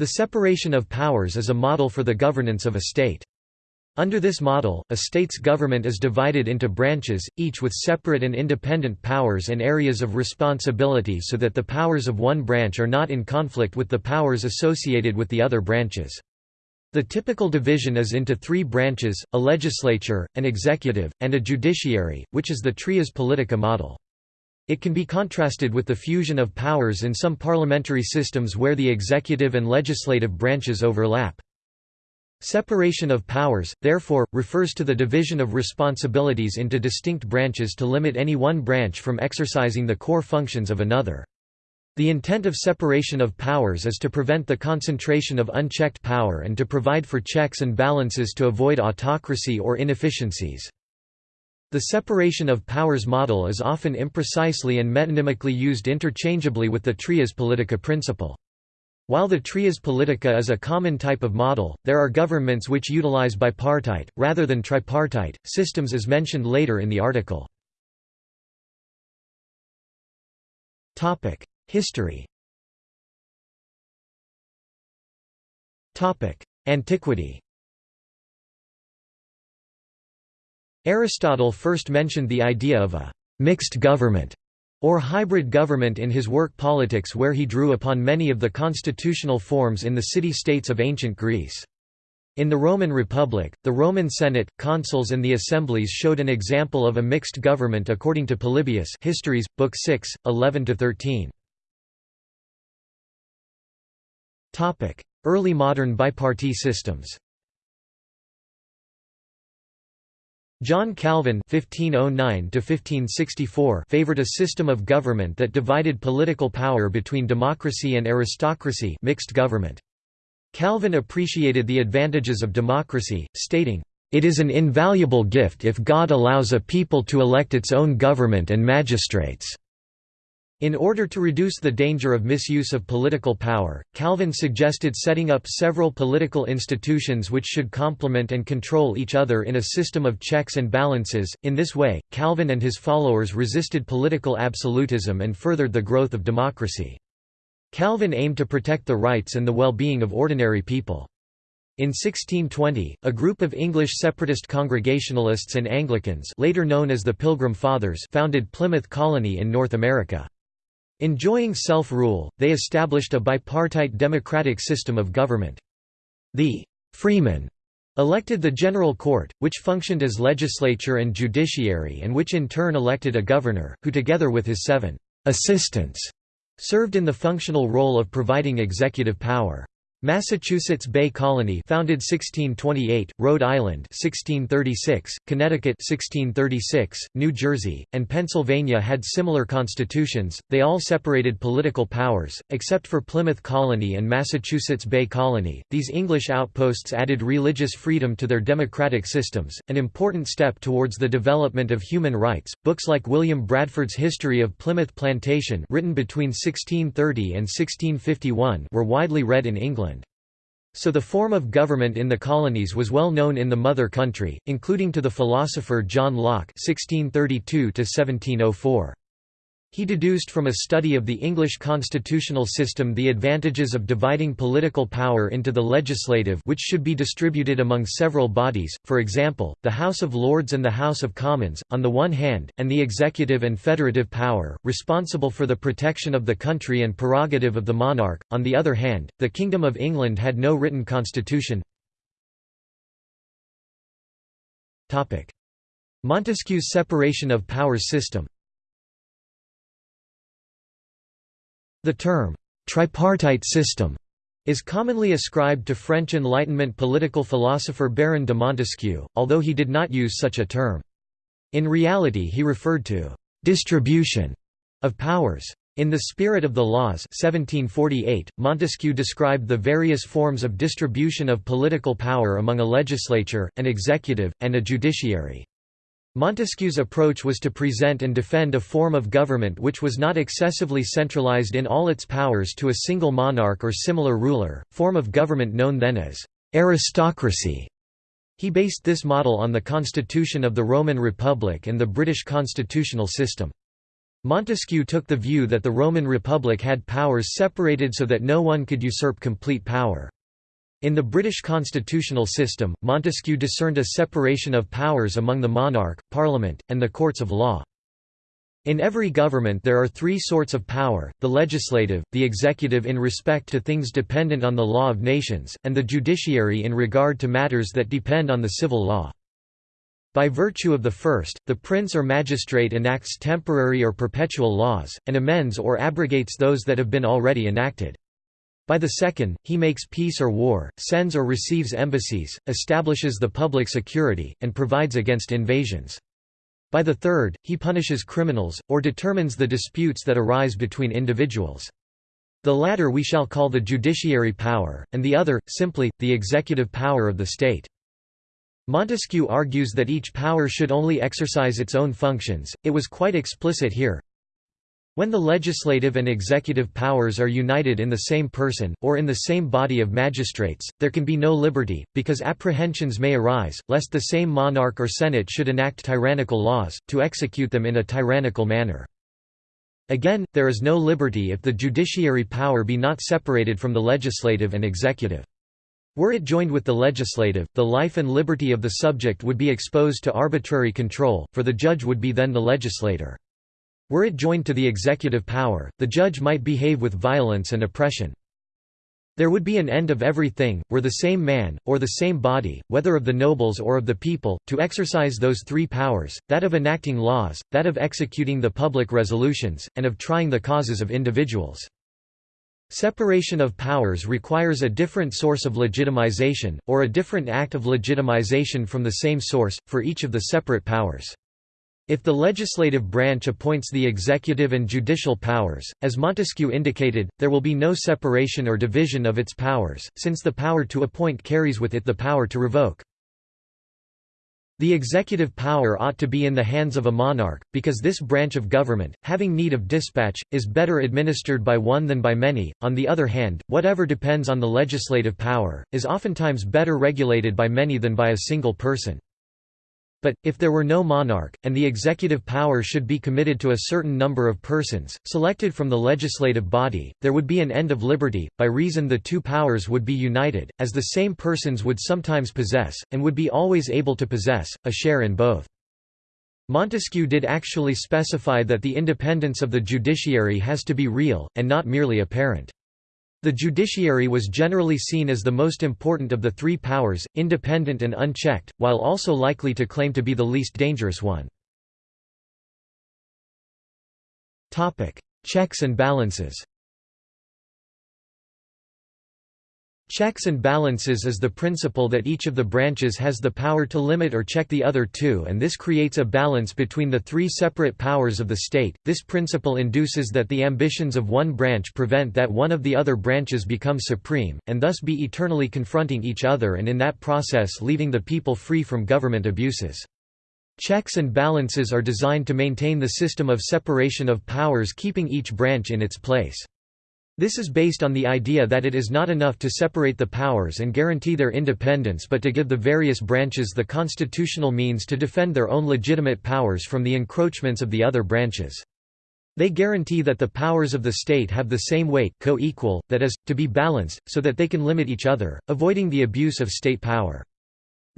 The separation of powers is a model for the governance of a state. Under this model, a state's government is divided into branches, each with separate and independent powers and areas of responsibility so that the powers of one branch are not in conflict with the powers associated with the other branches. The typical division is into three branches, a legislature, an executive, and a judiciary, which is the trias politica model. It can be contrasted with the fusion of powers in some parliamentary systems where the executive and legislative branches overlap. Separation of powers, therefore, refers to the division of responsibilities into distinct branches to limit any one branch from exercising the core functions of another. The intent of separation of powers is to prevent the concentration of unchecked power and to provide for checks and balances to avoid autocracy or inefficiencies. The separation of powers model is often imprecisely and metonymically used interchangeably with the trias politica principle. While the trias politica is a common type of model, there are governments which utilize bipartite, rather than tripartite, systems as mentioned later in the article. History Antiquity Aristotle first mentioned the idea of a «mixed government» or hybrid government in his work Politics where he drew upon many of the constitutional forms in the city-states of ancient Greece. In the Roman Republic, the Roman Senate, consuls and the assemblies showed an example of a mixed government according to Polybius Histories, Book 6, 11–13. Early modern bipartite systems John Calvin (1509–1564) favored a system of government that divided political power between democracy and aristocracy, mixed government. Calvin appreciated the advantages of democracy, stating, "It is an invaluable gift if God allows a people to elect its own government and magistrates." In order to reduce the danger of misuse of political power, Calvin suggested setting up several political institutions which should complement and control each other in a system of checks and balances. In this way, Calvin and his followers resisted political absolutism and furthered the growth of democracy. Calvin aimed to protect the rights and the well-being of ordinary people. In 1620, a group of English separatist Congregationalists and Anglicans later known as the Pilgrim Fathers founded Plymouth Colony in North America. Enjoying self-rule, they established a bipartite democratic system of government. The «freemen» elected the General Court, which functioned as legislature and judiciary and which in turn elected a governor, who together with his seven «assistants» served in the functional role of providing executive power. Massachusetts Bay Colony founded 1628, Rhode Island 1636, Connecticut 1636, New Jersey, and Pennsylvania had similar constitutions. They all separated political powers, except for Plymouth Colony and Massachusetts Bay Colony. These English outposts added religious freedom to their democratic systems, an important step towards the development of human rights. Books like William Bradford's History of Plymouth Plantation, written between 1630 and 1651, were widely read in England. So the form of government in the colonies was well known in the mother country, including to the philosopher John Locke (1632–1704). He deduced from a study of the English constitutional system the advantages of dividing political power into the legislative which should be distributed among several bodies, for example, the House of Lords and the House of Commons, on the one hand, and the executive and federative power, responsible for the protection of the country and prerogative of the monarch, on the other hand. The Kingdom of England had no written constitution. Montesquieu's separation of powers system The term, tripartite system, is commonly ascribed to French Enlightenment political philosopher Baron de Montesquieu, although he did not use such a term. In reality he referred to «distribution» of powers. In The Spirit of the Laws 1748, Montesquieu described the various forms of distribution of political power among a legislature, an executive, and a judiciary. Montesquieu's approach was to present and defend a form of government which was not excessively centralized in all its powers to a single monarch or similar ruler, form of government known then as aristocracy. He based this model on the constitution of the Roman Republic and the British constitutional system. Montesquieu took the view that the Roman Republic had powers separated so that no one could usurp complete power. In the British constitutional system, Montesquieu discerned a separation of powers among the monarch, parliament, and the courts of law. In every government there are three sorts of power, the legislative, the executive in respect to things dependent on the law of nations, and the judiciary in regard to matters that depend on the civil law. By virtue of the first, the prince or magistrate enacts temporary or perpetual laws, and amends or abrogates those that have been already enacted. By the second, he makes peace or war, sends or receives embassies, establishes the public security, and provides against invasions. By the third, he punishes criminals, or determines the disputes that arise between individuals. The latter we shall call the judiciary power, and the other, simply, the executive power of the state. Montesquieu argues that each power should only exercise its own functions, it was quite explicit here. When the legislative and executive powers are united in the same person, or in the same body of magistrates, there can be no liberty, because apprehensions may arise, lest the same monarch or senate should enact tyrannical laws, to execute them in a tyrannical manner. Again, there is no liberty if the judiciary power be not separated from the legislative and executive. Were it joined with the legislative, the life and liberty of the subject would be exposed to arbitrary control, for the judge would be then the legislator. Were it joined to the executive power, the judge might behave with violence and oppression. There would be an end of everything, were the same man, or the same body, whether of the nobles or of the people, to exercise those three powers, that of enacting laws, that of executing the public resolutions, and of trying the causes of individuals. Separation of powers requires a different source of legitimization, or a different act of legitimization from the same source, for each of the separate powers. If the legislative branch appoints the executive and judicial powers, as Montesquieu indicated, there will be no separation or division of its powers, since the power to appoint carries with it the power to revoke. The executive power ought to be in the hands of a monarch, because this branch of government, having need of dispatch, is better administered by one than by many. On the other hand, whatever depends on the legislative power, is oftentimes better regulated by many than by a single person. But, if there were no monarch, and the executive power should be committed to a certain number of persons, selected from the legislative body, there would be an end of liberty, by reason the two powers would be united, as the same persons would sometimes possess, and would be always able to possess, a share in both. Montesquieu did actually specify that the independence of the judiciary has to be real, and not merely apparent. The judiciary was generally seen as the most important of the three powers, independent and unchecked, while also likely to claim to be the least dangerous one. Checks and balances Checks and balances is the principle that each of the branches has the power to limit or check the other two and this creates a balance between the three separate powers of the state. This principle induces that the ambitions of one branch prevent that one of the other branches become supreme, and thus be eternally confronting each other and in that process leaving the people free from government abuses. Checks and balances are designed to maintain the system of separation of powers keeping each branch in its place. This is based on the idea that it is not enough to separate the powers and guarantee their independence but to give the various branches the constitutional means to defend their own legitimate powers from the encroachments of the other branches. They guarantee that the powers of the state have the same weight co-equal, that is, to be balanced, so that they can limit each other, avoiding the abuse of state power.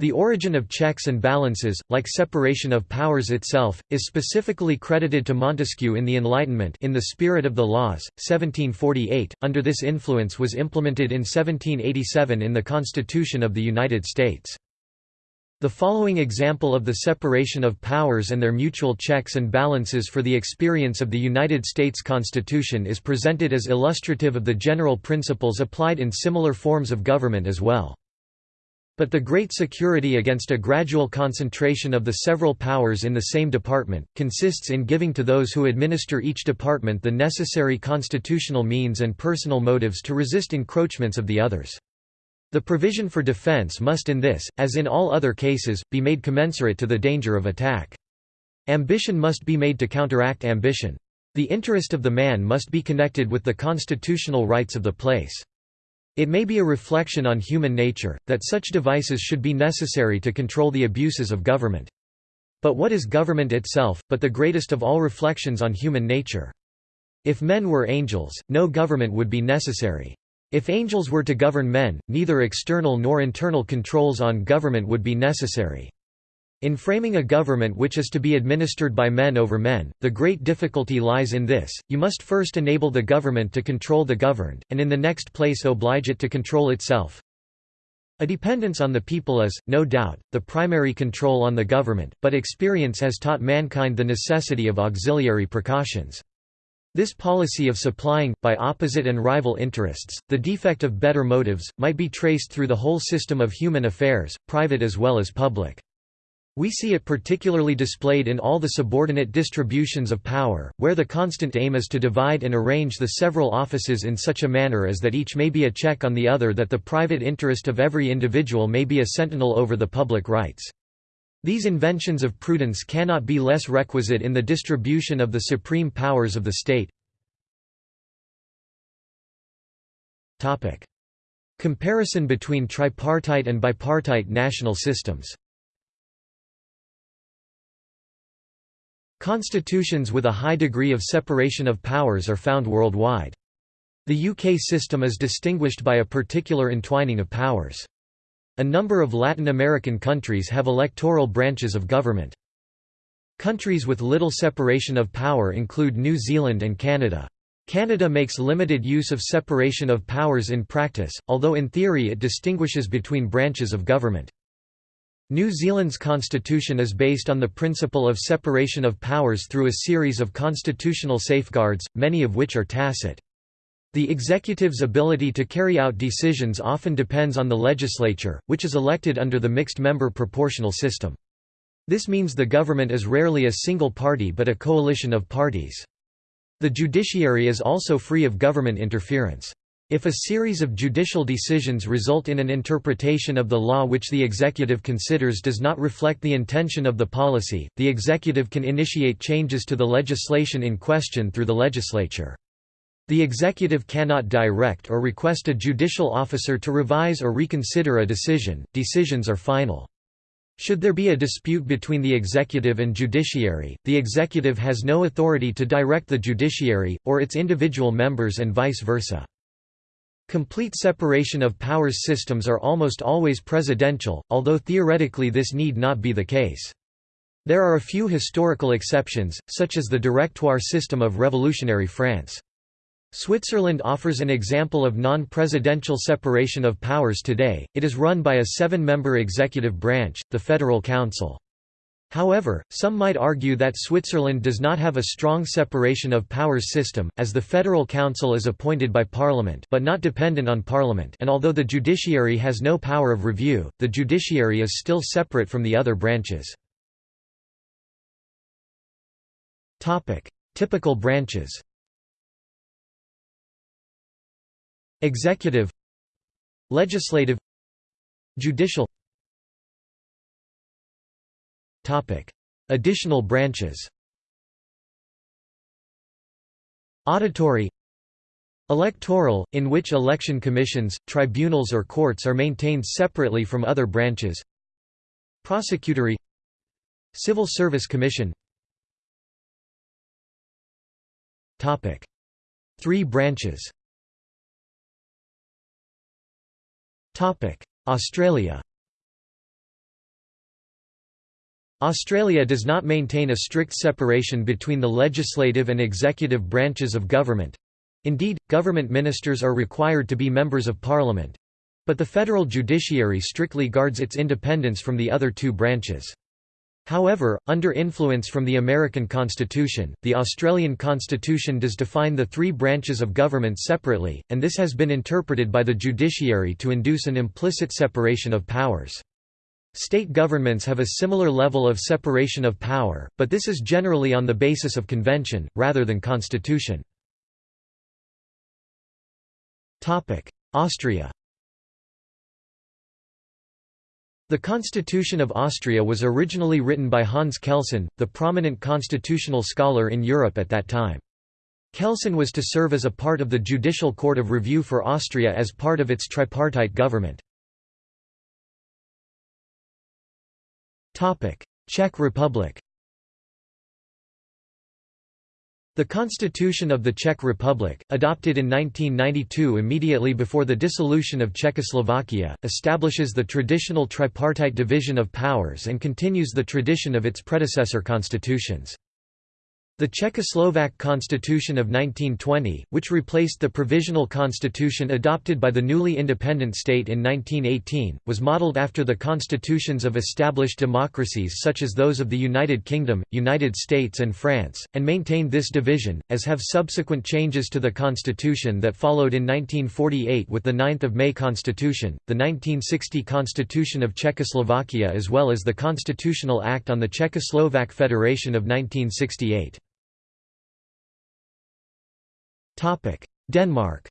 The origin of checks and balances, like separation of powers itself, is specifically credited to Montesquieu in the Enlightenment in the spirit of the laws, 1748. Under this influence was implemented in 1787 in the Constitution of the United States. The following example of the separation of powers and their mutual checks and balances for the experience of the United States Constitution is presented as illustrative of the general principles applied in similar forms of government as well. But the great security against a gradual concentration of the several powers in the same department, consists in giving to those who administer each department the necessary constitutional means and personal motives to resist encroachments of the others. The provision for defense must in this, as in all other cases, be made commensurate to the danger of attack. Ambition must be made to counteract ambition. The interest of the man must be connected with the constitutional rights of the place. It may be a reflection on human nature, that such devices should be necessary to control the abuses of government. But what is government itself, but the greatest of all reflections on human nature? If men were angels, no government would be necessary. If angels were to govern men, neither external nor internal controls on government would be necessary. In framing a government which is to be administered by men over men, the great difficulty lies in this, you must first enable the government to control the governed, and in the next place oblige it to control itself. A dependence on the people is, no doubt, the primary control on the government, but experience has taught mankind the necessity of auxiliary precautions. This policy of supplying, by opposite and rival interests, the defect of better motives, might be traced through the whole system of human affairs, private as well as public. We see it particularly displayed in all the subordinate distributions of power, where the constant aim is to divide and arrange the several offices in such a manner as that each may be a check on the other that the private interest of every individual may be a sentinel over the public rights. These inventions of prudence cannot be less requisite in the distribution of the supreme powers of the state. Comparison between tripartite and bipartite national systems Constitutions with a high degree of separation of powers are found worldwide. The UK system is distinguished by a particular entwining of powers. A number of Latin American countries have electoral branches of government. Countries with little separation of power include New Zealand and Canada. Canada makes limited use of separation of powers in practice, although in theory it distinguishes between branches of government. New Zealand's constitution is based on the principle of separation of powers through a series of constitutional safeguards, many of which are tacit. The executive's ability to carry out decisions often depends on the legislature, which is elected under the mixed-member proportional system. This means the government is rarely a single party but a coalition of parties. The judiciary is also free of government interference. If a series of judicial decisions result in an interpretation of the law which the executive considers does not reflect the intention of the policy, the executive can initiate changes to the legislation in question through the legislature. The executive cannot direct or request a judicial officer to revise or reconsider a decision, decisions are final. Should there be a dispute between the executive and judiciary, the executive has no authority to direct the judiciary, or its individual members and vice versa. Complete separation of powers systems are almost always presidential, although theoretically this need not be the case. There are a few historical exceptions, such as the directoire system of revolutionary France. Switzerland offers an example of non-presidential separation of powers today, it is run by a seven-member executive branch, the Federal Council. However, some might argue that Switzerland does not have a strong separation of powers system, as the Federal Council is appointed by Parliament but not dependent on Parliament and although the judiciary has no power of review, the judiciary is still separate from the other branches. Typical branches Executive Legislative Judicial Additional branches. Auditory. Electoral, in which election commissions, tribunals or courts are maintained separately from other branches. Prosecutory. Civil Service Commission. Three branches. Australia Australia does not maintain a strict separation between the legislative and executive branches of government. Indeed, government ministers are required to be members of parliament. But the federal judiciary strictly guards its independence from the other two branches. However, under influence from the American Constitution, the Australian Constitution does define the three branches of government separately, and this has been interpreted by the judiciary to induce an implicit separation of powers. State governments have a similar level of separation of power, but this is generally on the basis of convention, rather than constitution. Austria The Constitution of Austria was originally written by Hans Kelsen, the prominent constitutional scholar in Europe at that time. Kelsen was to serve as a part of the Judicial Court of Review for Austria as part of its tripartite government. Czech Republic The Constitution of the Czech Republic, adopted in 1992 immediately before the dissolution of Czechoslovakia, establishes the traditional tripartite division of powers and continues the tradition of its predecessor constitutions. The Czechoslovak Constitution of 1920, which replaced the provisional constitution adopted by the newly independent state in 1918, was modelled after the constitutions of established democracies such as those of the United Kingdom, United States and France, and maintained this division, as have subsequent changes to the constitution that followed in 1948 with the 9 May Constitution, the 1960 Constitution of Czechoslovakia as well as the Constitutional Act on the Czechoslovak Federation of 1968. Denmark.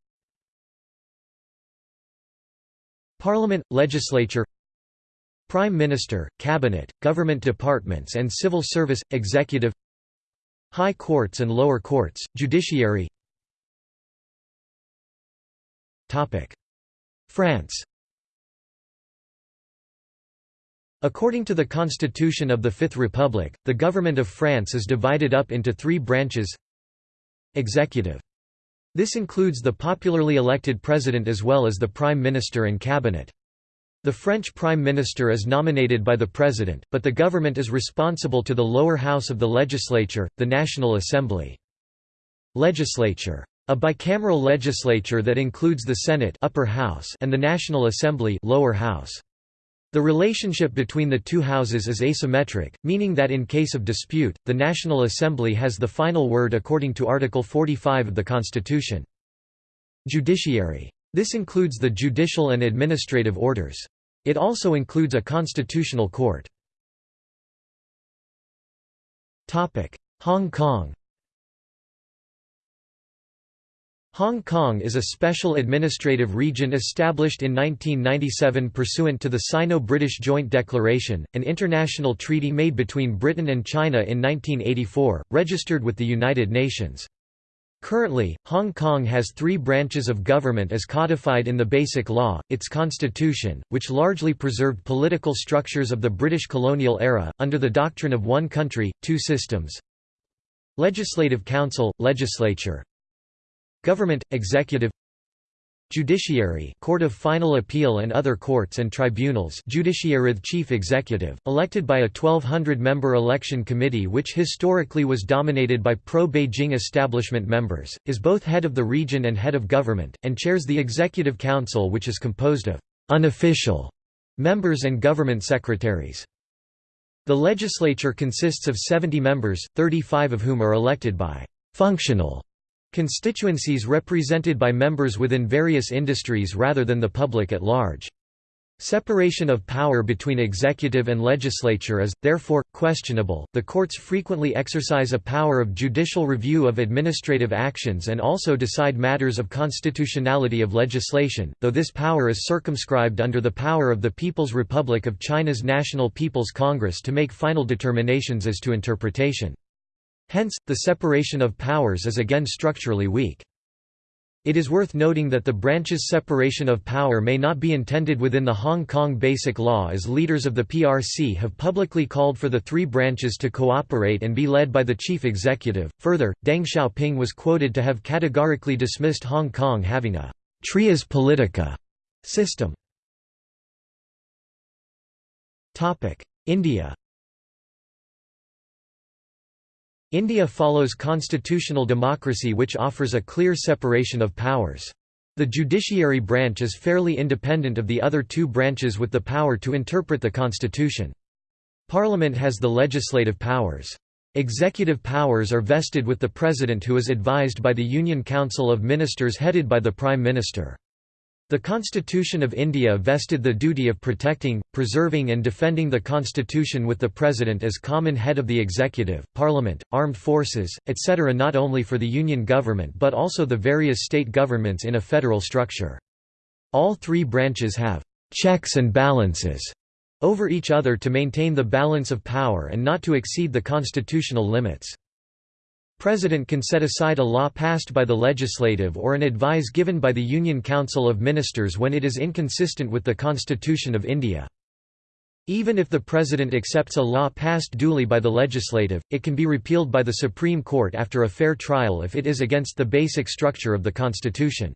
Parliament, legislature. Prime Minister, Cabinet, government departments and civil service, executive. High courts and lower courts, judiciary. France. According to the Constitution of the Fifth Republic, the government of France is divided up into three branches. Executive this includes the popularly elected president as well as the prime minister and cabinet. The French prime minister is nominated by the president, but the government is responsible to the lower house of the legislature, the National Assembly. Legislature. A bicameral legislature that includes the Senate upper house and the National Assembly lower house. The relationship between the two houses is asymmetric, meaning that in case of dispute, the National Assembly has the final word according to Article 45 of the Constitution. Judiciary. This includes the judicial and administrative orders. It also includes a constitutional court. Hong Kong Hong Kong is a special administrative region established in 1997 pursuant to the Sino-British Joint Declaration, an international treaty made between Britain and China in 1984, registered with the United Nations. Currently, Hong Kong has three branches of government as codified in the Basic Law, its constitution, which largely preserved political structures of the British colonial era, under the doctrine of one country, two systems. Legislative Council, Legislature, Government, Executive Judiciary Court of Final Appeal and other courts and tribunals Judiciary Chief Executive, elected by a 1,200-member election committee which historically was dominated by pro-Beijing establishment members, is both head of the region and head of government, and chairs the Executive Council which is composed of «unofficial» members and government secretaries. The legislature consists of 70 members, 35 of whom are elected by «functional» Constituencies represented by members within various industries rather than the public at large. Separation of power between executive and legislature is, therefore, questionable. The courts frequently exercise a power of judicial review of administrative actions and also decide matters of constitutionality of legislation, though this power is circumscribed under the power of the People's Republic of China's National People's Congress to make final determinations as to interpretation. Hence, the separation of powers is again structurally weak. It is worth noting that the branches' separation of power may not be intended within the Hong Kong Basic Law as leaders of the PRC have publicly called for the three branches to cooperate and be led by the chief executive. Further, Deng Xiaoping was quoted to have categorically dismissed Hong Kong having a trias politica system. India India follows constitutional democracy which offers a clear separation of powers. The judiciary branch is fairly independent of the other two branches with the power to interpret the constitution. Parliament has the legislative powers. Executive powers are vested with the President who is advised by the Union Council of Ministers headed by the Prime Minister. The Constitution of India vested the duty of protecting, preserving and defending the constitution with the President as common head of the executive, parliament, armed forces, etc. not only for the Union government but also the various state governments in a federal structure. All three branches have «checks and balances» over each other to maintain the balance of power and not to exceed the constitutional limits. President can set aside a law passed by the legislative or an advice given by the Union Council of Ministers when it is inconsistent with the Constitution of India. Even if the President accepts a law passed duly by the legislative, it can be repealed by the Supreme Court after a fair trial if it is against the basic structure of the Constitution.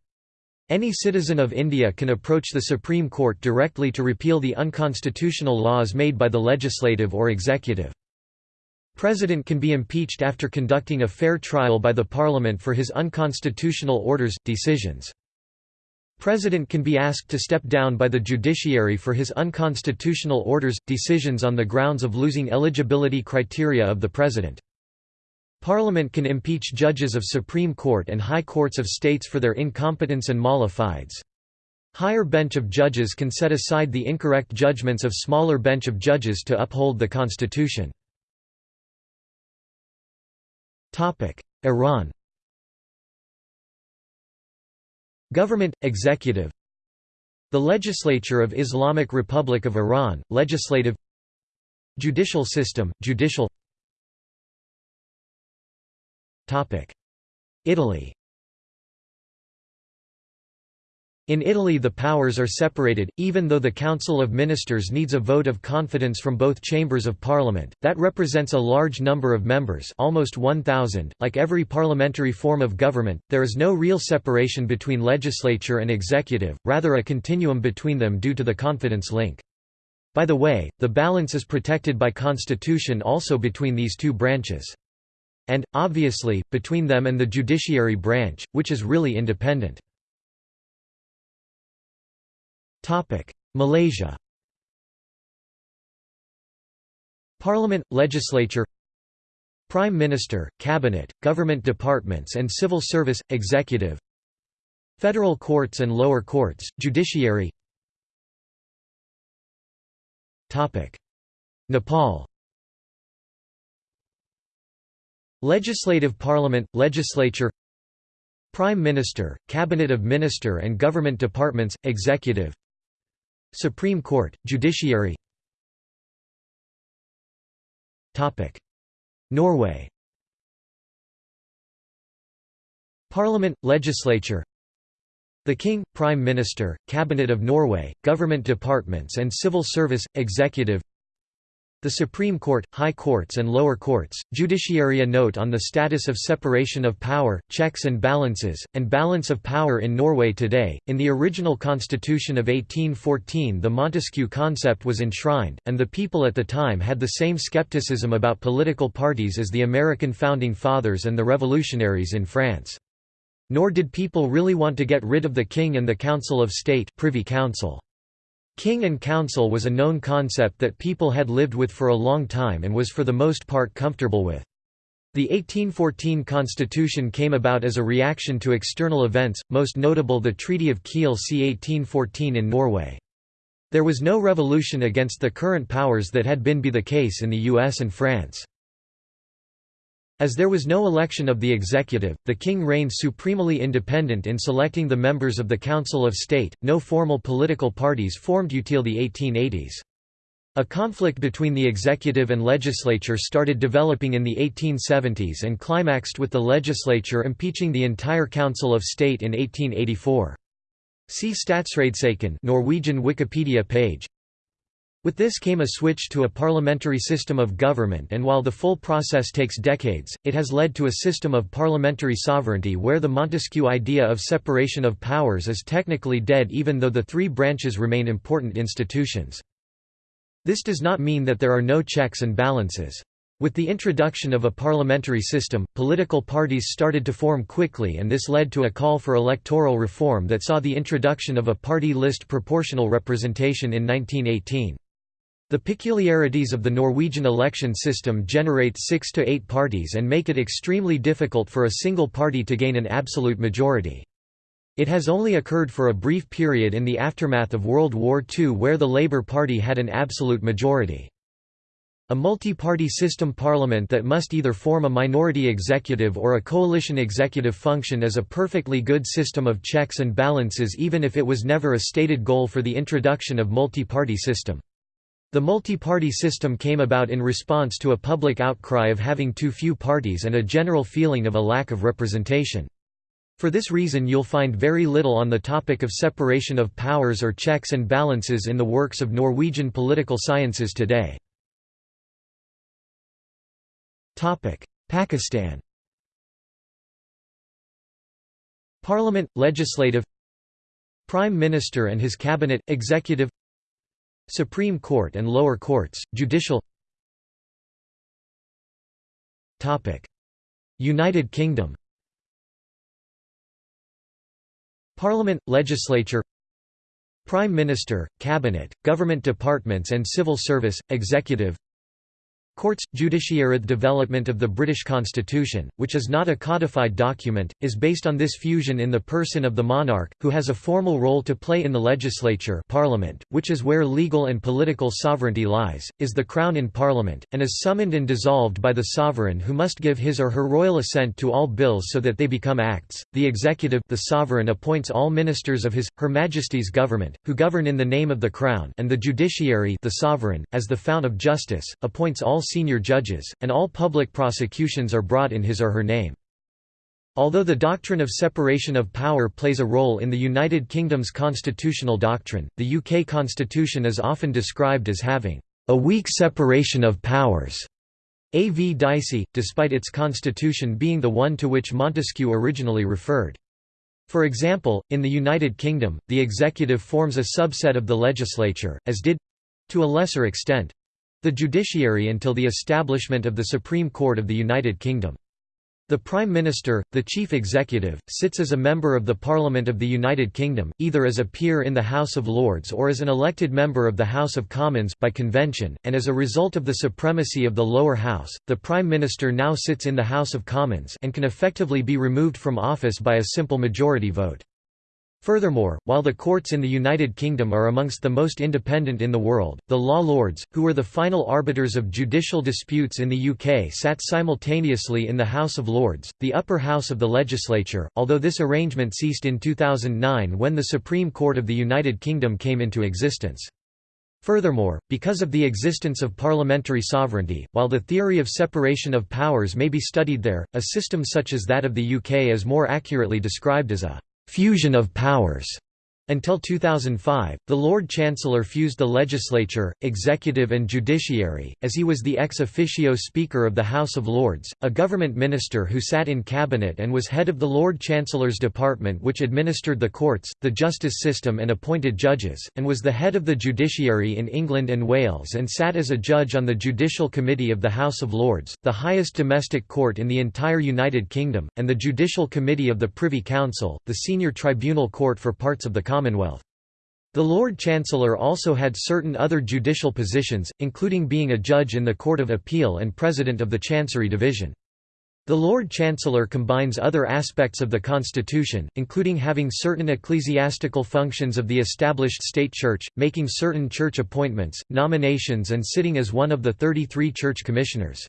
Any citizen of India can approach the Supreme Court directly to repeal the unconstitutional laws made by the legislative or executive. President can be impeached after conducting a fair trial by the Parliament for his unconstitutional orders, decisions. President can be asked to step down by the judiciary for his unconstitutional orders, decisions on the grounds of losing eligibility criteria of the President. Parliament can impeach judges of Supreme Court and High Courts of States for their incompetence and mala fides. Higher bench of judges can set aside the incorrect judgments of smaller bench of judges to uphold the Constitution. Iran Government, Executive The Legislature of Islamic Republic of Iran, Legislative Judicial system, Judicial Italy In Italy the powers are separated, even though the Council of Ministers needs a vote of confidence from both chambers of parliament, that represents a large number of members almost 1,000. Like every parliamentary form of government, there is no real separation between legislature and executive, rather a continuum between them due to the confidence link. By the way, the balance is protected by constitution also between these two branches. And, obviously, between them and the judiciary branch, which is really independent. Malaysia Parliament, legislature Prime Minister, Cabinet, government departments and civil service, executive Federal courts and lower courts, judiciary Nepal Legislative Parliament, Legislature Prime Minister, Cabinet of Minister and Government Departments, Executive Supreme Court, Judiciary. Norway. Parliament, Legislature. The King, Prime Minister, Cabinet of Norway, Government Departments and Civil Service, Executive the Supreme Court, High Courts and Lower Courts, Judiciary A note on the status of separation of power, checks and balances, and balance of power in Norway today. In the original constitution of 1814 the Montesquieu concept was enshrined, and the people at the time had the same skepticism about political parties as the American Founding Fathers and the revolutionaries in France. Nor did people really want to get rid of the king and the Council of State Privy Council. King and council was a known concept that people had lived with for a long time and was for the most part comfortable with. The 1814 constitution came about as a reaction to external events, most notable the Treaty of Kiel c. 1814 in Norway. There was no revolution against the current powers that had been be the case in the US and France. As there was no election of the executive, the king reigned supremely independent in selecting the members of the Council of State, no formal political parties formed until the 1880s. A conflict between the executive and legislature started developing in the 1870s and climaxed with the legislature impeaching the entire Council of State in 1884. See Statsrådssaken Norwegian Wikipedia page with this came a switch to a parliamentary system of government and while the full process takes decades, it has led to a system of parliamentary sovereignty where the Montesquieu idea of separation of powers is technically dead even though the three branches remain important institutions. This does not mean that there are no checks and balances. With the introduction of a parliamentary system, political parties started to form quickly and this led to a call for electoral reform that saw the introduction of a party list proportional representation in 1918. The peculiarities of the Norwegian election system generate six to eight parties and make it extremely difficult for a single party to gain an absolute majority. It has only occurred for a brief period in the aftermath of World War II where the Labour Party had an absolute majority. A multi-party system parliament that must either form a minority executive or a coalition executive function is a perfectly good system of checks and balances even if it was never a stated goal for the introduction of multi-party system. The multi-party system came about in response to a public outcry of having too few parties and a general feeling of a lack of representation. For this reason you'll find very little on the topic of separation of powers or checks and balances in the works of Norwegian political sciences today. Pakistan Parliament, Legislative Prime Minister and his Cabinet, Executive Supreme Court and lower courts, Judicial United Kingdom Parliament, Legislature Prime Minister, Cabinet, Government Departments and Civil Service, Executive Courts – Judiciary The development of the British Constitution, which is not a codified document, is based on this fusion in the person of the monarch, who has a formal role to play in the legislature parliament, which is where legal and political sovereignty lies, is the crown in parliament, and is summoned and dissolved by the sovereign who must give his or her royal assent to all bills so that they become acts. The executive the sovereign appoints all ministers of his, her majesty's government, who govern in the name of the crown and the judiciary the sovereign, as the fount of justice, appoints all senior judges, and all public prosecutions are brought in his or her name. Although the doctrine of separation of power plays a role in the United Kingdom's constitutional doctrine, the UK constitution is often described as having a weak separation of powers. A. V. Dicey, despite its constitution being the one to which Montesquieu originally referred. For example, in the United Kingdom, the executive forms a subset of the legislature, as did—to a lesser extent, the judiciary until the establishment of the Supreme Court of the United Kingdom. The Prime Minister, the Chief Executive, sits as a member of the Parliament of the United Kingdom, either as a peer in the House of Lords or as an elected member of the House of Commons by convention, and as a result of the supremacy of the lower house, the Prime Minister now sits in the House of Commons and can effectively be removed from office by a simple majority vote. Furthermore, while the courts in the United Kingdom are amongst the most independent in the world, the law lords, who were the final arbiters of judicial disputes in the UK sat simultaneously in the House of Lords, the upper house of the legislature, although this arrangement ceased in 2009 when the Supreme Court of the United Kingdom came into existence. Furthermore, because of the existence of parliamentary sovereignty, while the theory of separation of powers may be studied there, a system such as that of the UK is more accurately described as a fusion of powers. Until 2005, the Lord Chancellor fused the legislature, executive and judiciary, as he was the ex officio Speaker of the House of Lords, a government minister who sat in cabinet and was head of the Lord Chancellor's department which administered the courts, the justice system and appointed judges, and was the head of the judiciary in England and Wales and sat as a judge on the Judicial Committee of the House of Lords, the highest domestic court in the entire United Kingdom, and the Judicial Committee of the Privy Council, the senior tribunal court for parts of the Commonwealth. The Lord Chancellor also had certain other judicial positions, including being a judge in the Court of Appeal and president of the Chancery Division. The Lord Chancellor combines other aspects of the Constitution, including having certain ecclesiastical functions of the established state church, making certain church appointments, nominations and sitting as one of the 33 church commissioners.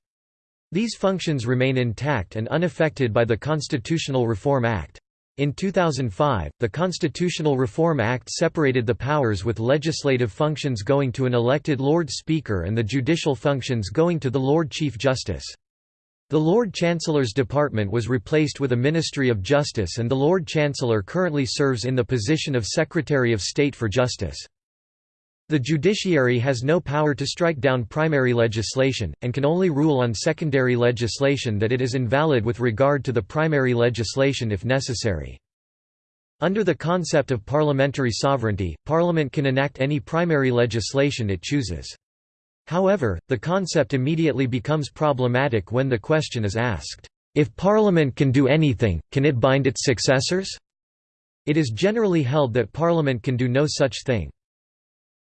These functions remain intact and unaffected by the Constitutional Reform Act. In 2005, the Constitutional Reform Act separated the powers with legislative functions going to an elected Lord Speaker and the judicial functions going to the Lord Chief Justice. The Lord Chancellor's department was replaced with a Ministry of Justice and the Lord Chancellor currently serves in the position of Secretary of State for Justice. The judiciary has no power to strike down primary legislation, and can only rule on secondary legislation that it is invalid with regard to the primary legislation if necessary. Under the concept of parliamentary sovereignty, Parliament can enact any primary legislation it chooses. However, the concept immediately becomes problematic when the question is asked, if Parliament can do anything, can it bind its successors? It is generally held that Parliament can do no such thing.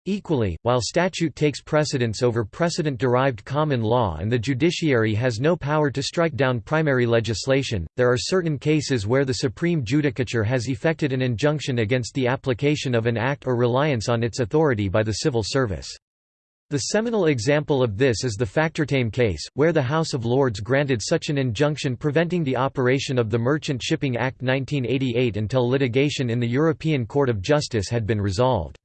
Equally, while statute takes precedence over precedent-derived common law and the judiciary has no power to strike down primary legislation, there are certain cases where the Supreme Judicature has effected an injunction against the application of an act or reliance on its authority by the civil service. The seminal example of this is the Factortame case, where the House of Lords granted such an injunction preventing the operation of the Merchant Shipping Act 1988 until litigation in the European Court of Justice had been resolved.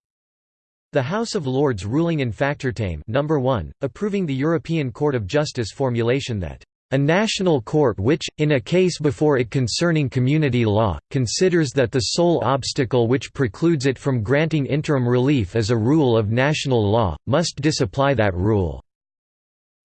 The House of Lords ruling in Factortame number 1, approving the European Court of Justice formulation that A national court which, in a case before it concerning community law, considers that the sole obstacle which precludes it from granting interim relief as a rule of national law, must disapply that rule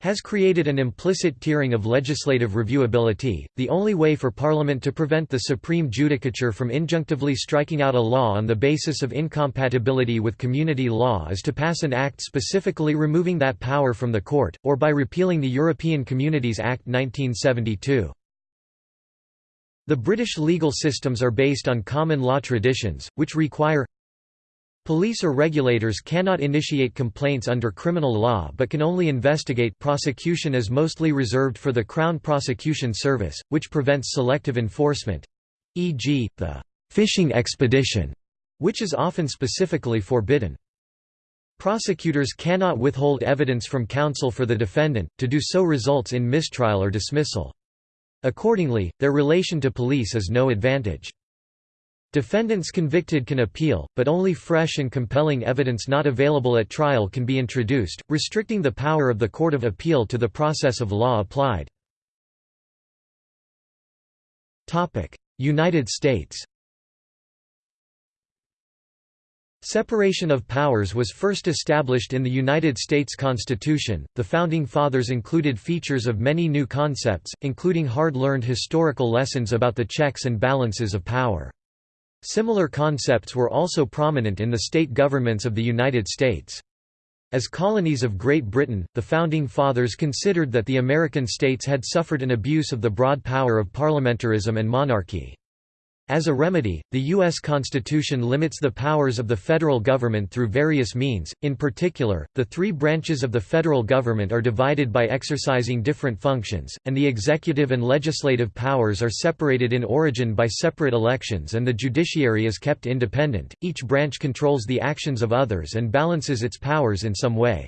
has created an implicit tiering of legislative reviewability. The only way for Parliament to prevent the Supreme Judicature from injunctively striking out a law on the basis of incompatibility with community law is to pass an act specifically removing that power from the court, or by repealing the European Communities Act 1972. The British legal systems are based on common law traditions, which require Police or regulators cannot initiate complaints under criminal law but can only investigate prosecution is mostly reserved for the Crown Prosecution Service, which prevents selective enforcement e.g., the «fishing expedition», which is often specifically forbidden. Prosecutors cannot withhold evidence from counsel for the defendant, to do so results in mistrial or dismissal. Accordingly, their relation to police is no advantage. Defendants convicted can appeal, but only fresh and compelling evidence not available at trial can be introduced, restricting the power of the Court of Appeal to the process of law applied. United States Separation of powers was first established in the United States Constitution. The Founding Fathers included features of many new concepts, including hard learned historical lessons about the checks and balances of power. Similar concepts were also prominent in the state governments of the United States. As colonies of Great Britain, the Founding Fathers considered that the American states had suffered an abuse of the broad power of parliamentarism and monarchy. As a remedy, the U.S. Constitution limits the powers of the federal government through various means, in particular, the three branches of the federal government are divided by exercising different functions, and the executive and legislative powers are separated in origin by separate elections and the judiciary is kept independent, each branch controls the actions of others and balances its powers in some way.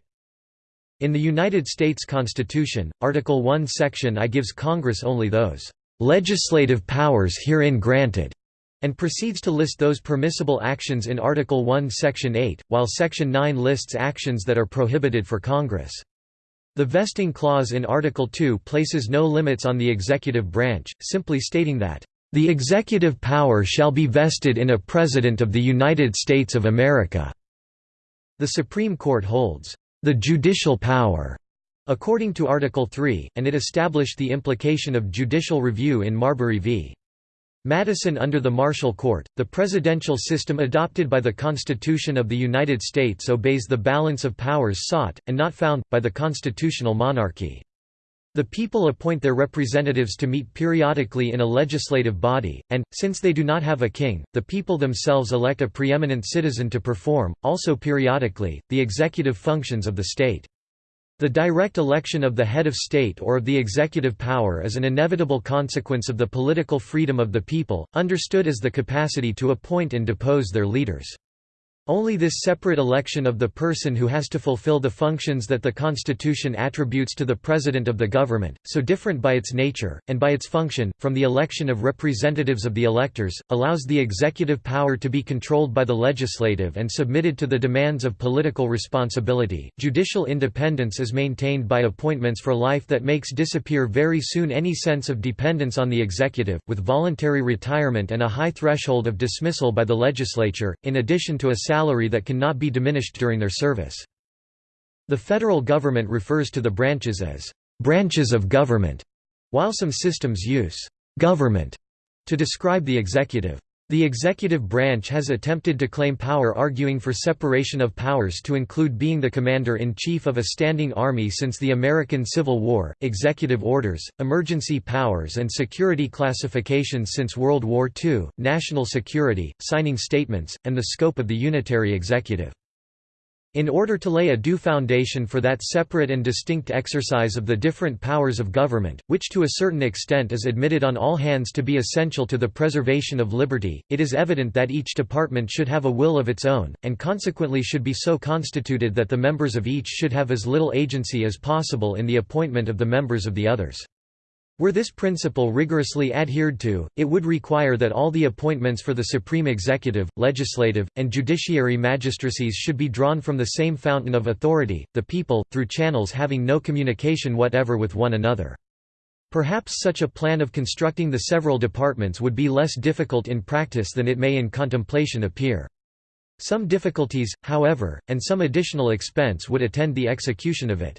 In the United States Constitution, Article 1 Section I gives Congress only those legislative powers herein granted, and proceeds to list those permissible actions in Article 1 Section 8, while Section 9 lists actions that are prohibited for Congress. The vesting clause in Article 2 places no limits on the executive branch, simply stating that, "...the executive power shall be vested in a President of the United States of America." The Supreme Court holds, "...the judicial power." According to Article 3, and it established the implication of judicial review in Marbury v. Madison under the Marshall Court, the presidential system adopted by the Constitution of the United States obeys the balance of powers sought, and not found, by the constitutional monarchy. The people appoint their representatives to meet periodically in a legislative body, and, since they do not have a king, the people themselves elect a preeminent citizen to perform, also periodically, the executive functions of the state. The direct election of the head of state or of the executive power is an inevitable consequence of the political freedom of the people, understood as the capacity to appoint and depose their leaders. Only this separate election of the person who has to fulfill the functions that the Constitution attributes to the President of the government, so different by its nature, and by its function, from the election of representatives of the electors, allows the executive power to be controlled by the legislative and submitted to the demands of political responsibility. Judicial independence is maintained by appointments for life that makes disappear very soon any sense of dependence on the executive, with voluntary retirement and a high threshold of dismissal by the legislature, in addition to a salary that cannot be diminished during their service. The federal government refers to the branches as branches of government, while some systems use government to describe the executive. The executive branch has attempted to claim power arguing for separation of powers to include being the commander-in-chief of a standing army since the American Civil War, executive orders, emergency powers and security classifications since World War II, national security, signing statements, and the scope of the unitary executive. In order to lay a due foundation for that separate and distinct exercise of the different powers of government, which to a certain extent is admitted on all hands to be essential to the preservation of liberty, it is evident that each department should have a will of its own, and consequently should be so constituted that the members of each should have as little agency as possible in the appointment of the members of the others. Were this principle rigorously adhered to, it would require that all the appointments for the supreme executive, legislative, and judiciary magistracies should be drawn from the same fountain of authority, the people, through channels having no communication whatever with one another. Perhaps such a plan of constructing the several departments would be less difficult in practice than it may in contemplation appear. Some difficulties, however, and some additional expense would attend the execution of it.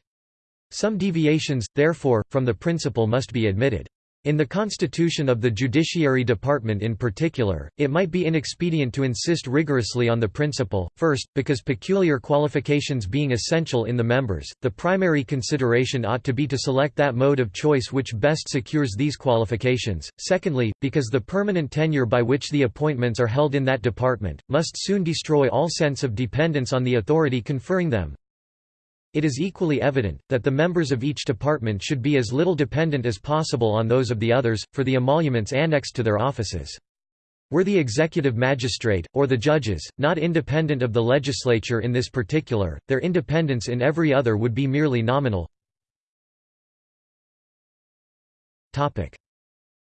Some deviations, therefore, from the principle must be admitted. In the constitution of the Judiciary Department in particular, it might be inexpedient to insist rigorously on the principle, first, because peculiar qualifications being essential in the members, the primary consideration ought to be to select that mode of choice which best secures these qualifications, secondly, because the permanent tenure by which the appointments are held in that department, must soon destroy all sense of dependence on the authority conferring them, it is equally evident, that the members of each department should be as little dependent as possible on those of the others, for the emoluments annexed to their offices. Were the executive magistrate, or the judges, not independent of the legislature in this particular, their independence in every other would be merely nominal.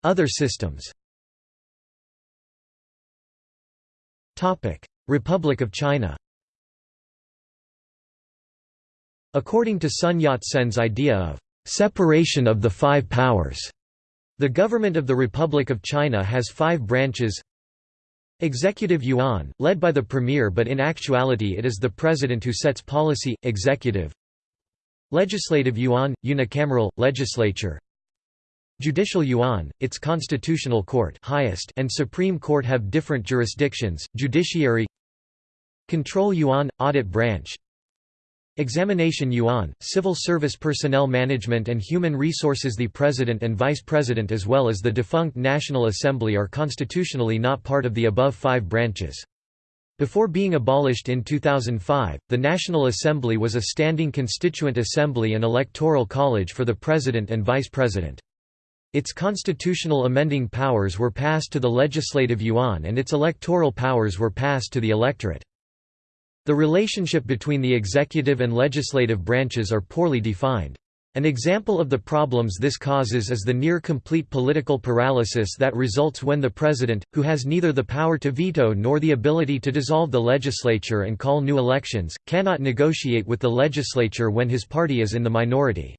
Other systems Republic of China According to Sun Yat-sen's idea of separation of the five powers, the government of the Republic of China has five branches. Executive Yuan, led by the premier but in actuality it is the president who sets policy, executive. Legislative Yuan, unicameral, legislature. Judicial Yuan, its constitutional court highest and Supreme Court have different jurisdictions, judiciary. Control Yuan, audit branch Examination Yuan, Civil Service Personnel Management and Human Resources The President and Vice President as well as the defunct National Assembly are constitutionally not part of the above five branches. Before being abolished in 2005, the National Assembly was a standing constituent assembly and electoral college for the President and Vice President. Its constitutional amending powers were passed to the Legislative Yuan and its electoral powers were passed to the electorate. The relationship between the executive and legislative branches are poorly defined. An example of the problems this causes is the near-complete political paralysis that results when the president, who has neither the power to veto nor the ability to dissolve the legislature and call new elections, cannot negotiate with the legislature when his party is in the minority.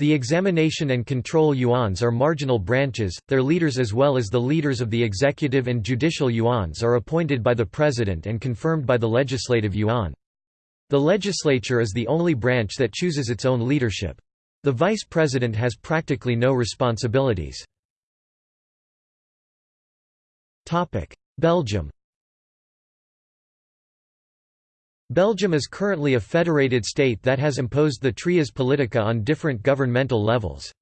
The examination and control yuans are marginal branches, their leaders as well as the leaders of the executive and judicial yuans are appointed by the president and confirmed by the legislative yuan. The legislature is the only branch that chooses its own leadership. The vice president has practically no responsibilities. Belgium Belgium is currently a federated state that has imposed the trias politica on different governmental levels.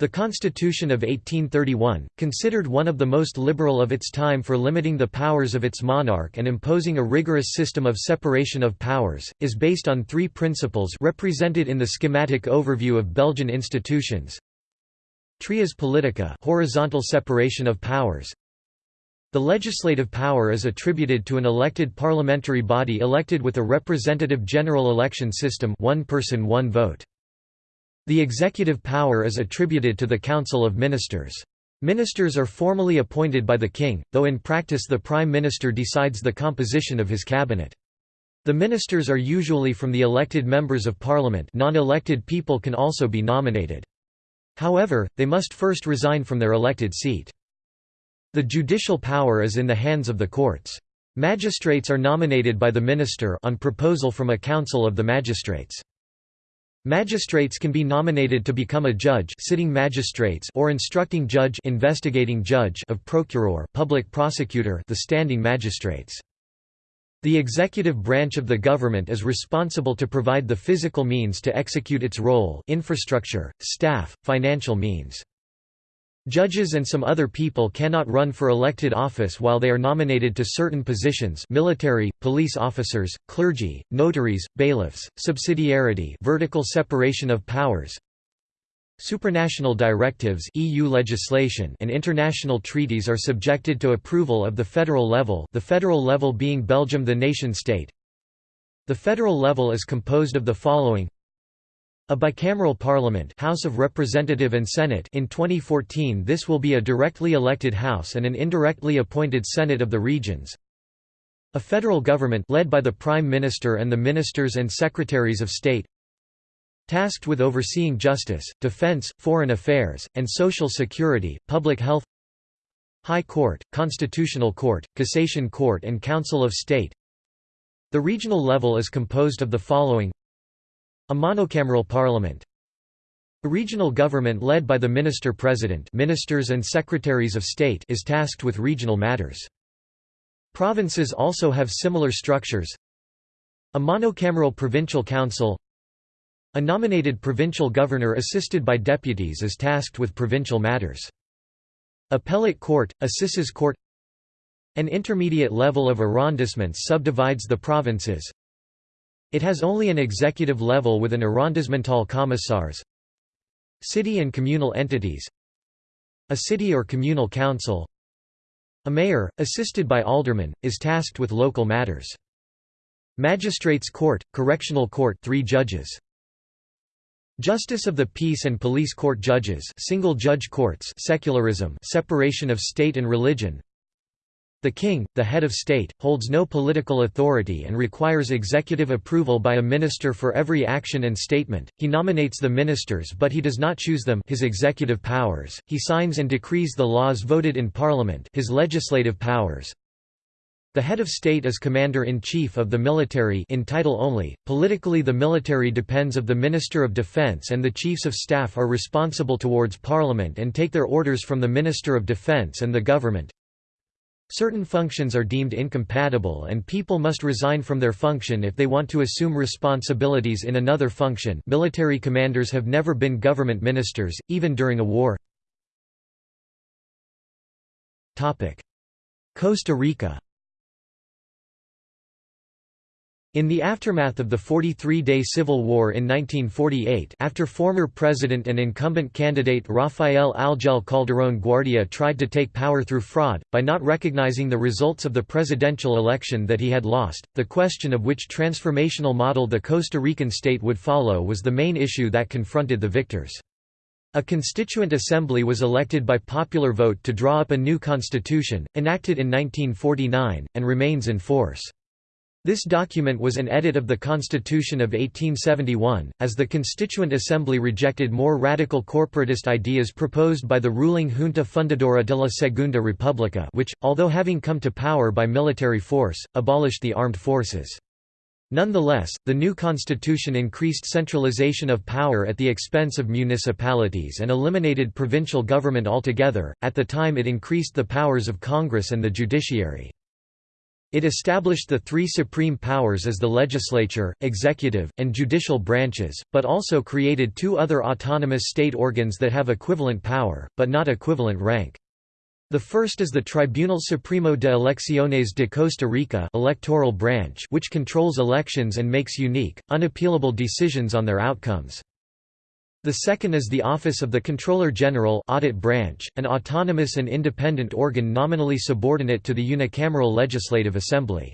The Constitution of 1831, considered one of the most liberal of its time for limiting the powers of its monarch and imposing a rigorous system of separation of powers, is based on three principles represented in the schematic overview of Belgian institutions. Trias politica horizontal separation of powers, the legislative power is attributed to an elected parliamentary body elected with a representative general election system one person one vote. The executive power is attributed to the Council of Ministers. Ministers are formally appointed by the king, though in practice the prime minister decides the composition of his cabinet. The ministers are usually from the elected members of parliament non-elected people can also be nominated. However, they must first resign from their elected seat. The judicial power is in the hands of the courts. Magistrates are nominated by the minister on proposal from a council of the magistrates. Magistrates can be nominated to become a judge sitting magistrates or instructing judge investigating judge of procureur public prosecutor the standing magistrates. The executive branch of the government is responsible to provide the physical means to execute its role infrastructure, staff, financial means. Judges and some other people cannot run for elected office while they are nominated to certain positions military, police officers, clergy, notaries, bailiffs, subsidiarity vertical separation of powers, Supranational directives EU legislation and international treaties are subjected to approval of the federal level the federal level being Belgium the nation-state. The federal level is composed of the following a bicameral parliament House of Representative and Senate in 2014 this will be a directly elected House and an indirectly appointed Senate of the regions. A federal government led by the Prime Minister and the Ministers and Secretaries of State. Tasked with overseeing justice, defense, foreign affairs, and social security, public health High Court, Constitutional Court, Cassation Court and Council of State The regional level is composed of the following A monocameral parliament A regional government led by the minister-president ministers and secretaries of state is tasked with regional matters. Provinces also have similar structures A monocameral provincial council A nominated provincial governor assisted by deputies is tasked with provincial matters. Appellate court, assises court An intermediate level of arrondissements subdivides the provinces. It has only an executive level with an arrondissemental commissars City and communal entities A city or communal council. A mayor, assisted by aldermen, is tasked with local matters. Magistrates court, correctional court three judges. Justice of the Peace and Police Court judges single judge courts secularism separation of state and religion The king, the head of state, holds no political authority and requires executive approval by a minister for every action and statement, he nominates the ministers but he does not choose them his executive powers, he signs and decrees the laws voted in parliament his legislative powers, the head of state is commander-in-chief of the military in title only. Politically the military depends of the Minister of Defense and the chiefs of staff are responsible towards parliament and take their orders from the Minister of Defense and the government. Certain functions are deemed incompatible and people must resign from their function if they want to assume responsibilities in another function military commanders have never been government ministers, even during a war. Costa Rica In the aftermath of the 43-day civil war in 1948 after former president and incumbent candidate Rafael Ángel Calderón Guardia tried to take power through fraud, by not recognizing the results of the presidential election that he had lost, the question of which transformational model the Costa Rican state would follow was the main issue that confronted the victors. A constituent assembly was elected by popular vote to draw up a new constitution, enacted in 1949, and remains in force. This document was an edit of the Constitution of 1871, as the Constituent Assembly rejected more radical corporatist ideas proposed by the ruling Junta Fundadora de la Segunda República which, although having come to power by military force, abolished the armed forces. Nonetheless, the new constitution increased centralization of power at the expense of municipalities and eliminated provincial government altogether. At the time, it increased the powers of Congress and the judiciary. It established the three supreme powers as the legislature, executive, and judicial branches, but also created two other autonomous state organs that have equivalent power, but not equivalent rank. The first is the Tribunal Supremo de Elecciones de Costa Rica electoral branch which controls elections and makes unique, unappealable decisions on their outcomes. The second is the Office of the Controller General Audit Branch, an autonomous and independent organ nominally subordinate to the unicameral Legislative Assembly.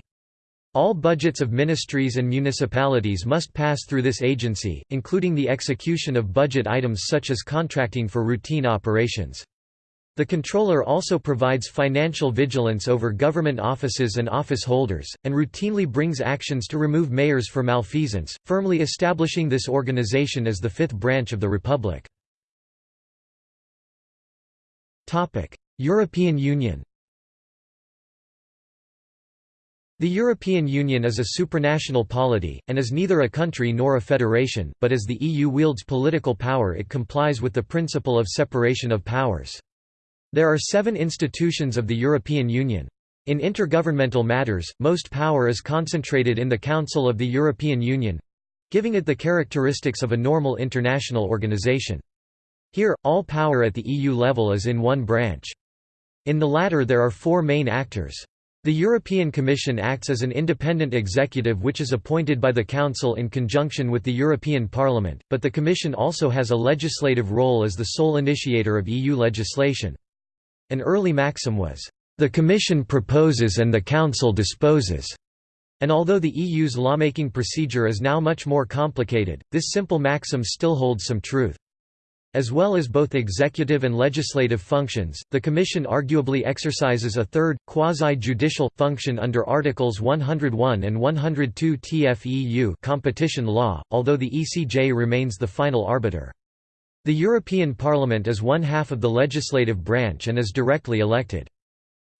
All budgets of ministries and municipalities must pass through this agency, including the execution of budget items such as contracting for routine operations. The controller also provides financial vigilance over government offices and office holders, and routinely brings actions to remove mayors for malfeasance, firmly establishing this organization as the fifth branch of the Republic. European Union The European Union is a supranational polity, and is neither a country nor a federation, but as the EU wields political power it complies with the principle of separation of powers. There are seven institutions of the European Union. In intergovernmental matters, most power is concentrated in the Council of the European Union—giving it the characteristics of a normal international organization. Here, all power at the EU level is in one branch. In the latter there are four main actors. The European Commission acts as an independent executive which is appointed by the Council in conjunction with the European Parliament, but the Commission also has a legislative role as the sole initiator of EU legislation. An early maxim was, "...the Commission proposes and the Council disposes." And although the EU's lawmaking procedure is now much more complicated, this simple maxim still holds some truth. As well as both executive and legislative functions, the Commission arguably exercises a third, quasi-judicial, function under Articles 101 and 102 TFEU competition law, although the ECJ remains the final arbiter. The European Parliament is one half of the legislative branch and is directly elected.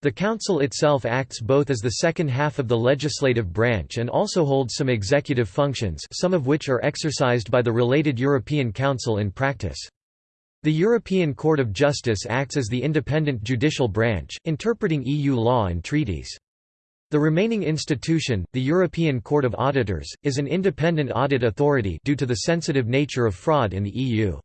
The Council itself acts both as the second half of the legislative branch and also holds some executive functions some of which are exercised by the related European Council in practice. The European Court of Justice acts as the independent judicial branch, interpreting EU law and treaties. The remaining institution, the European Court of Auditors, is an independent audit authority due to the sensitive nature of fraud in the EU.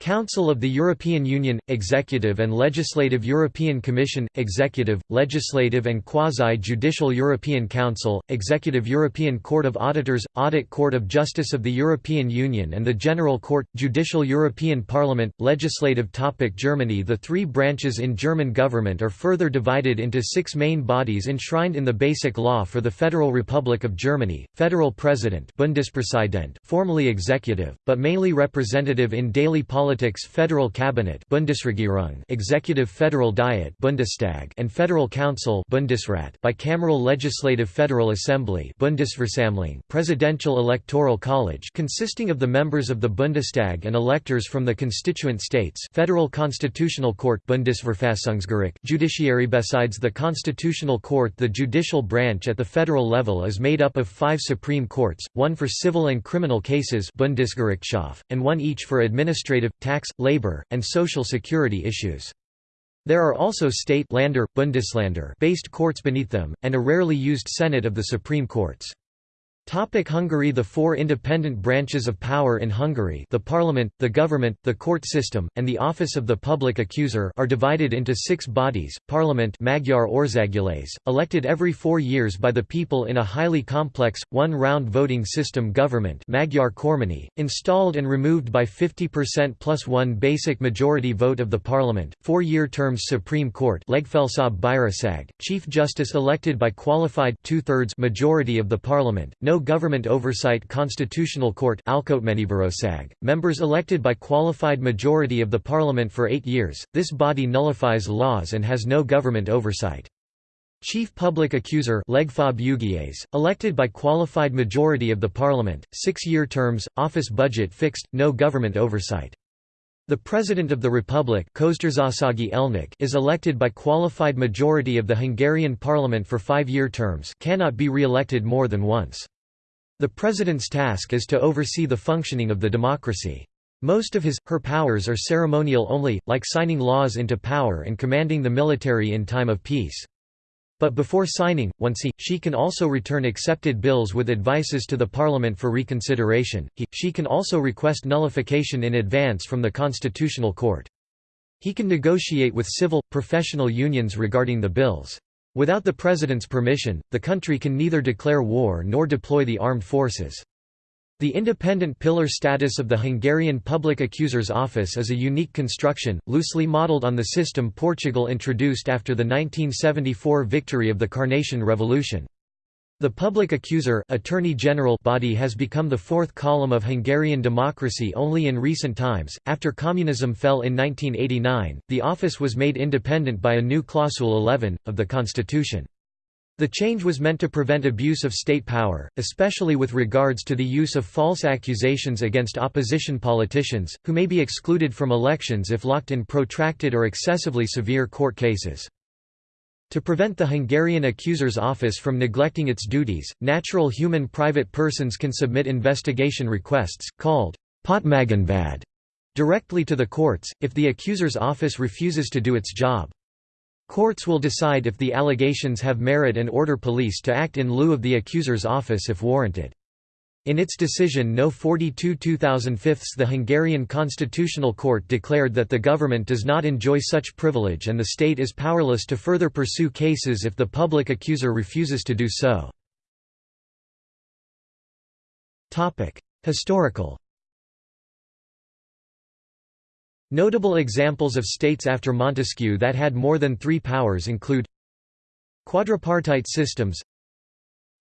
Council of the European Union, Executive and Legislative European Commission, Executive, Legislative and Quasi-Judicial European Council, Executive European Court of Auditors, Audit Court of Justice of the European Union and the General Court, Judicial European Parliament, Legislative topic Germany The three branches in German government are further divided into six main bodies enshrined in the Basic Law for the Federal Republic of Germany, Federal President Bundespräsident formally executive, but mainly representative in daily politics politics Federal Cabinet Bundesregierung Executive Federal Diet Bundestag and Federal Council Bundesrat bicameral Legislative Federal Assembly Bundesversammlung Presidential Electoral College consisting of the members of the Bundestag and electors from the constituent states Federal Constitutional Court Bundesverfassungsgericht Judiciary Besides the Constitutional Court the judicial branch at the federal level is made up of five Supreme Courts, one for civil and criminal cases Bundesgerichtshof, and one each for administrative, tax, labor, and social security issues. There are also state Lander, Bundesländer based courts beneath them, and a rarely used Senate of the Supreme Courts. Topic Hungary The four independent branches of power in Hungary the parliament, the government, the court system, and the office of the public accuser are divided into six bodies, parliament Magyar Országgyűlés, elected every four years by the people in a highly complex, one-round voting system government Magyar Kormány, installed and removed by 50% plus one basic majority vote of the parliament, four-year terms Supreme Court Legfelsőbb Bíróság, Chief Justice elected by qualified two-thirds majority of the parliament, no government oversight Constitutional Court members elected by qualified majority of the parliament for eight years, this body nullifies laws and has no government oversight. Chief Public Accuser elected by qualified majority of the parliament, six-year terms, office budget fixed, no government oversight. The President of the Republic is elected by qualified majority of the Hungarian parliament for five-year terms cannot be re-elected more than once. The president's task is to oversee the functioning of the democracy. Most of his, her powers are ceremonial only, like signing laws into power and commanding the military in time of peace. But before signing, once he, she can also return accepted bills with advices to the parliament for reconsideration, he, she can also request nullification in advance from the constitutional court. He can negotiate with civil, professional unions regarding the bills. Without the president's permission, the country can neither declare war nor deploy the armed forces. The independent pillar status of the Hungarian Public Accuser's Office is a unique construction, loosely modelled on the system Portugal introduced after the 1974 victory of the Carnation Revolution. The public accuser Attorney General body has become the fourth column of Hungarian democracy only in recent times. After communism fell in 1989, the office was made independent by a new Clausule 11 of the constitution. The change was meant to prevent abuse of state power, especially with regards to the use of false accusations against opposition politicians, who may be excluded from elections if locked in protracted or excessively severe court cases. To prevent the Hungarian accuser's office from neglecting its duties, natural human private persons can submit investigation requests, called potmagánvád, directly to the courts, if the accuser's office refuses to do its job. Courts will decide if the allegations have merit and order police to act in lieu of the accuser's office if warranted. In its decision No 42 2005 the Hungarian Constitutional Court declared that the government does not enjoy such privilege and the state is powerless to further pursue cases if the public accuser refuses to do so. Historical Notable examples of states after Montesquieu that had more than three powers include Quadripartite systems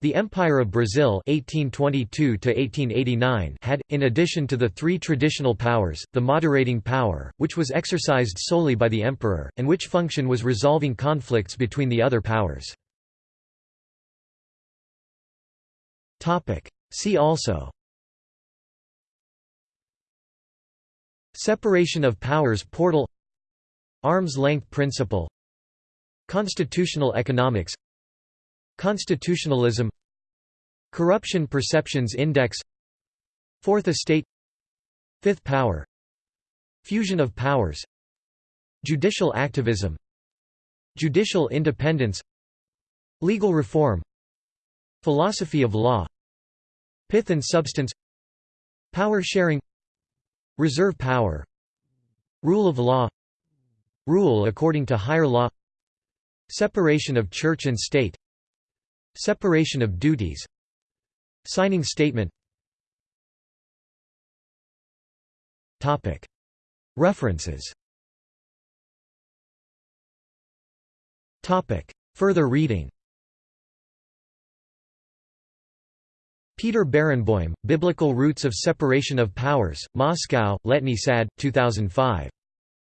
The Empire of Brazil 1822 had, in addition to the three traditional powers, the moderating power, which was exercised solely by the emperor, and which function was resolving conflicts between the other powers. See also. Separation of powers portal. Arm's length principle. Constitutional economics Constitutionalism Corruption Perceptions Index Fourth Estate Fifth Power Fusion of powers Judicial activism Judicial independence Legal reform Philosophy of law Pith and substance Power sharing Reserve power Rule of law Rule according to higher law Separation of church and state Separation of duties. Signing statement. References. Further reading. Peter Barenboim, Biblical Roots of Separation of Powers, Moscow, Letny Sad, 2005.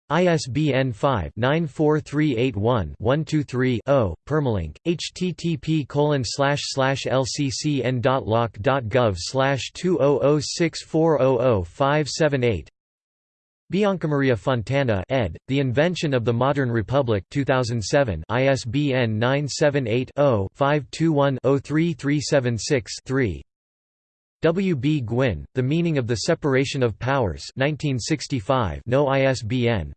ISBN 5-94381-123-0, permalink, http lccn.loc.gov 2006400578 Biancamaria Fontana ed., The Invention of the Modern Republic 2007 ISBN 978 0 521 03376 3 W. B. Gwyn, The Meaning of the Separation of Powers 1965 no ISBN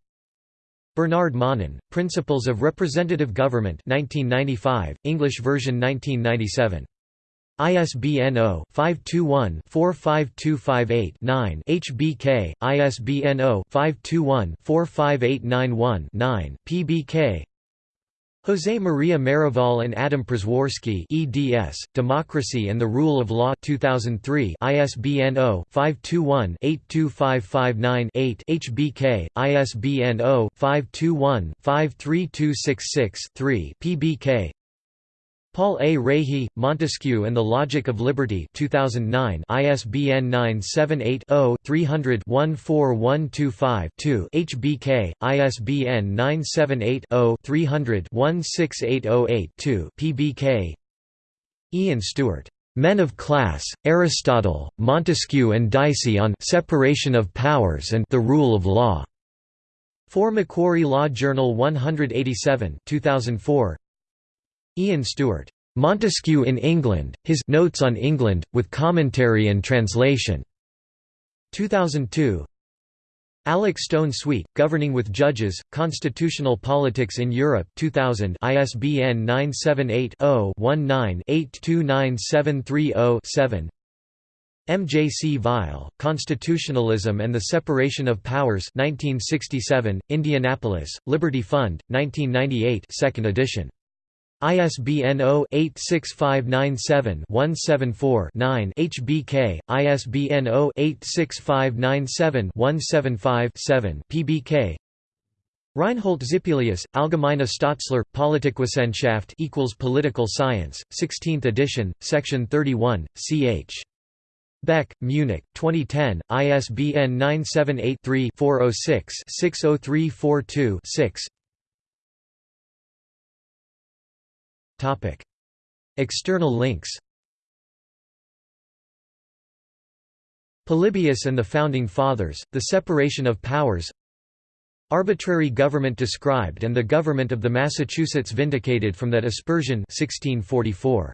Bernard Manin, Principles of Representative Government 1995, English version 1997. ISBN 0-521-45258-9 HBK, ISBN 0-521-45891-9 PBK José María Maravall and Adam Przeworski eds, Democracy and the Rule of Law 2003 ISBN 0-521-82559-8 HBK, ISBN 0-521-53266-3 PBK Paul A. Rahe, Montesquieu and the Logic of Liberty 2009 ISBN 978-0-300-14125-2 HBK, ISBN 978-0-300-16808-2 PBK Ian Stewart. Men of Class, Aristotle, Montesquieu and Dicey on Separation of Powers and the Rule of Law. 4 Macquarie Law Journal 187 2004 Ian Stewart. Montesquieu in England, His Notes on England, with Commentary and Translation. 2002 Alec Stone Sweet, Governing with Judges, Constitutional Politics in Europe 2000 ISBN 978-0-19-829730-7 M. J. C. Vile, Constitutionalism and the Separation of Powers 1967, Indianapolis, Liberty Fund, 1998 2nd edition. ISBN 0-86597-174-9 HBK, ISBN 0-86597-175-7 PBK Reinhold Zippelius, Allgemeine Staatslehre, Politikwissenschaft equals Political Science, 16th edition, section 31, ch. Beck, Munich, 2010, ISBN 978 3 406 60342 6 External links. Polybius and the Founding Fathers, The Separation of Powers. Arbitrary government described and the government of the Massachusetts vindicated from that aspersion 1644.